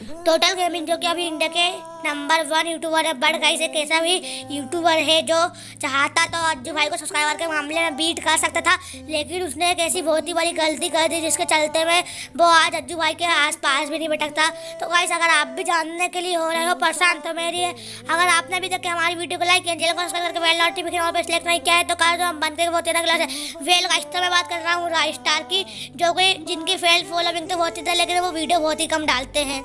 Total gaming जो कि अभी इंडिया के नंबर वन यूट्यूबर है बट गाइस एक ऐसा भी यूट्यूबर है जो चाहता तो अज्जू भाई को सब्सक्राइबर के मामले में बीट कर सकता था, लेकिन उसने एक ऐसी बहुत ही बड़ी गलती कर दी जिसके चलते में वो आज अज्जू भाई के आस पास भी नहीं भटकता। तो गाइस अगर आप भी जानने के लिए हो रहे हो परेशान तो मेरी है, अगर आपने अभी तक हमारी वीडियो को लाइक किया, चैनल को सब्सक्राइब करके बेल नोटिफिकेशन और सिलेक्ट नहीं किया है तो कल जो हम बनते बहुत तेरह क्लास है। वेल गाइस तो मैं बात कर रहा हूँ राइस्टार की, जो कि जिनकी फेल फॉलोविंग तो बहुत ही था लेकिन वो वीडियो बहुत ही कम डालते हैं।